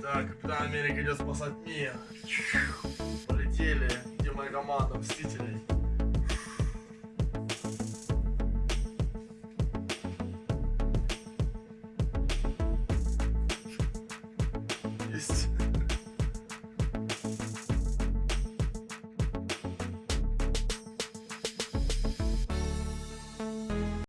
Да, Капитан Америка идет спасать мир. Полетели. Где моя команда Мстителей? Есть.